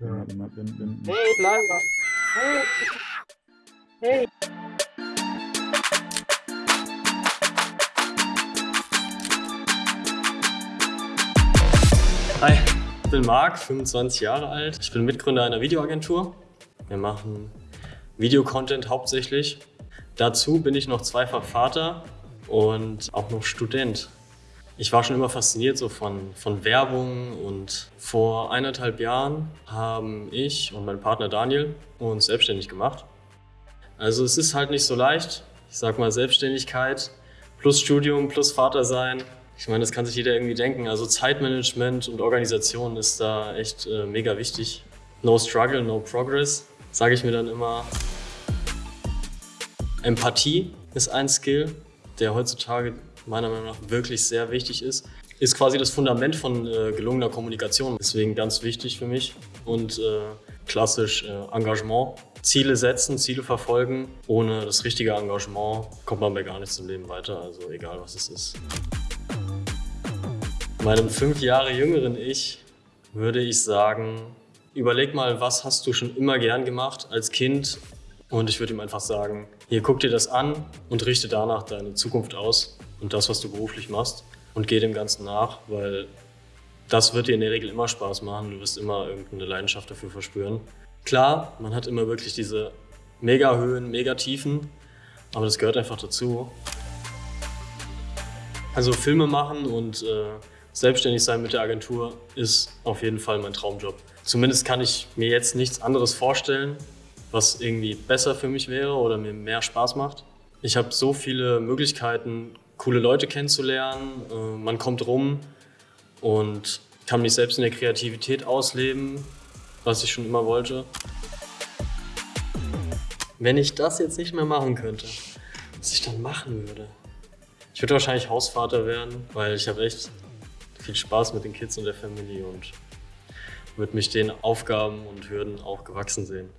Ja. Warte mal, wenn, wenn, Hey, bleib mal. Hey. Hey. Hi, ich bin Marc, 25 Jahre alt. Ich bin Mitgründer einer Videoagentur. Wir machen Videocontent hauptsächlich. Dazu bin ich noch zweifach Vater und auch noch Student. Ich war schon immer fasziniert so von, von Werbung und vor eineinhalb Jahren haben ich und mein Partner Daniel uns selbstständig gemacht. Also es ist halt nicht so leicht. Ich sag mal Selbstständigkeit plus Studium plus Vater sein. Ich meine, das kann sich jeder irgendwie denken. Also Zeitmanagement und Organisation ist da echt äh, mega wichtig. No struggle, no progress, sage ich mir dann immer. Empathie ist ein Skill, der heutzutage meiner Meinung nach wirklich sehr wichtig ist. Ist quasi das Fundament von äh, gelungener Kommunikation. Deswegen ganz wichtig für mich. Und äh, klassisch äh, Engagement. Ziele setzen, Ziele verfolgen. Ohne das richtige Engagement kommt man bei gar nichts im Leben weiter. Also egal was es ist. Meinem fünf Jahre jüngeren Ich würde ich sagen, überleg mal, was hast du schon immer gern gemacht als Kind? Und ich würde ihm einfach sagen, hier guck dir das an und richte danach deine Zukunft aus und das, was du beruflich machst und geh dem Ganzen nach, weil das wird dir in der Regel immer Spaß machen. Du wirst immer irgendeine Leidenschaft dafür verspüren. Klar, man hat immer wirklich diese Mega-Höhen, Mega-Tiefen, aber das gehört einfach dazu. Also Filme machen und äh, selbstständig sein mit der Agentur ist auf jeden Fall mein Traumjob. Zumindest kann ich mir jetzt nichts anderes vorstellen, was irgendwie besser für mich wäre oder mir mehr Spaß macht. Ich habe so viele Möglichkeiten, coole Leute kennenzulernen. Äh, man kommt rum und kann mich selbst in der Kreativität ausleben, was ich schon immer wollte. Wenn ich das jetzt nicht mehr machen könnte, was ich dann machen würde? Ich würde wahrscheinlich Hausvater werden, weil ich habe echt viel Spaß mit den Kids und der Family und würde mich den Aufgaben und Hürden auch gewachsen sehen.